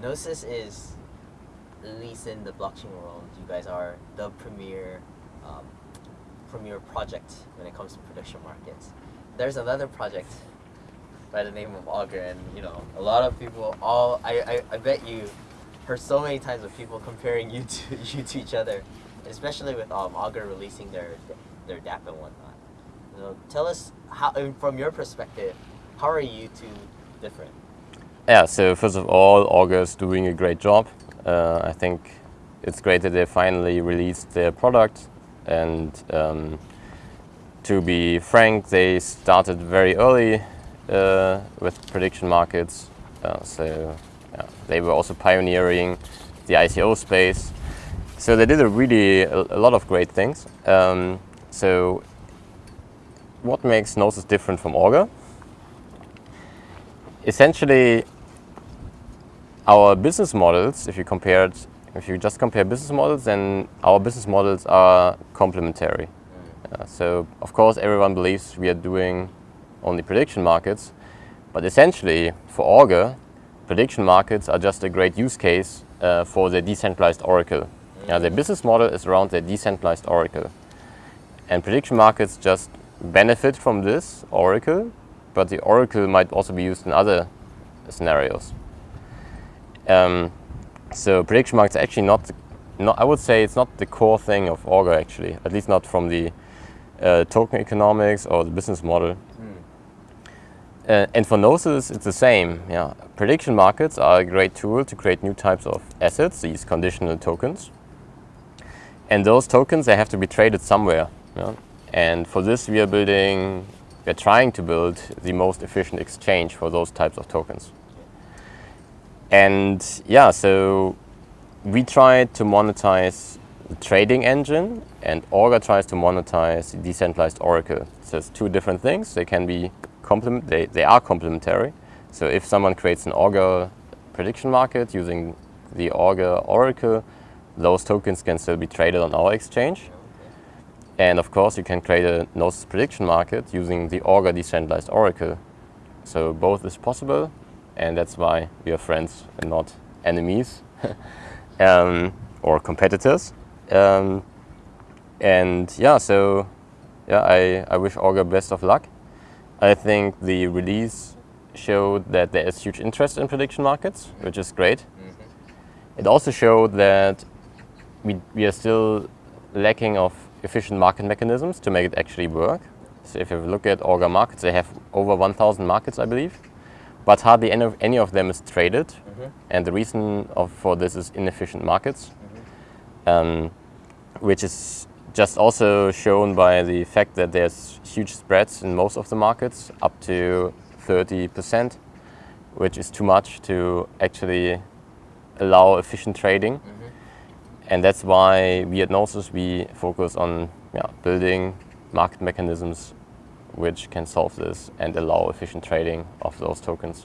Gnosis is, at least in the blockchain world, you guys are the premier, um, premier project when it comes to prediction markets. There's another project by the name of Augur, and you know, a lot of people, all I, I, I bet you heard so many times of people comparing you to you to each other, especially with um, Augur releasing their their DApp and whatnot. Know, tell us how, from your perspective, how are you two different? Yeah, so first of all, Augur is doing a great job. Uh, I think it's great that they finally released their product and um, to be frank, they started very early uh, with prediction markets. Uh, so yeah, they were also pioneering the ICO space. So they did a really a, a lot of great things. Um, so what makes Gnosis different from Augur? Essentially, our business models, if you compare it, if you just compare business models, then our business models are complementary. Mm. Uh, so, of course, everyone believes we are doing only prediction markets, but essentially, for Augur, prediction markets are just a great use case uh, for the decentralized oracle. Mm. Now, their business model is around the decentralized oracle. And prediction markets just benefit from this oracle, but the oracle might also be used in other scenarios. Um, so prediction markets actually not, not, I would say it's not the core thing of Augur actually, at least not from the uh, token economics or the business model. Mm. Uh, and for Gnosis, it's the same. Yeah, Prediction markets are a great tool to create new types of assets, these conditional tokens. And those tokens, they have to be traded somewhere. Yeah? And for this, we are building, we're trying to build the most efficient exchange for those types of tokens. And yeah, so we try to monetize the trading engine and Augur tries to monetize the decentralized Oracle. So it's two different things. They can be complement, they, they are complementary. So if someone creates an Augur prediction market using the Augur Oracle, those tokens can still be traded on our exchange. And of course, you can create a Gnosis prediction market using the Augur decentralized Oracle. So both is possible, and that's why we are friends and not enemies um, or competitors. Um, and yeah, so yeah, I, I wish Augur best of luck. I think the release showed that there is huge interest in prediction markets, which is great. Mm -hmm. It also showed that we, we are still lacking of efficient market mechanisms to make it actually work. So if you look at Augur markets, they have over 1,000 markets, I believe but hardly any of, any of them is traded. Mm -hmm. And the reason of, for this is inefficient markets, mm -hmm. um, which is just also shown by the fact that there's huge spreads in most of the markets, up to 30%, which is too much to actually allow efficient trading. Mm -hmm. And that's why we at Gnosis, we focus on yeah, building market mechanisms which can solve this and allow efficient trading of those tokens.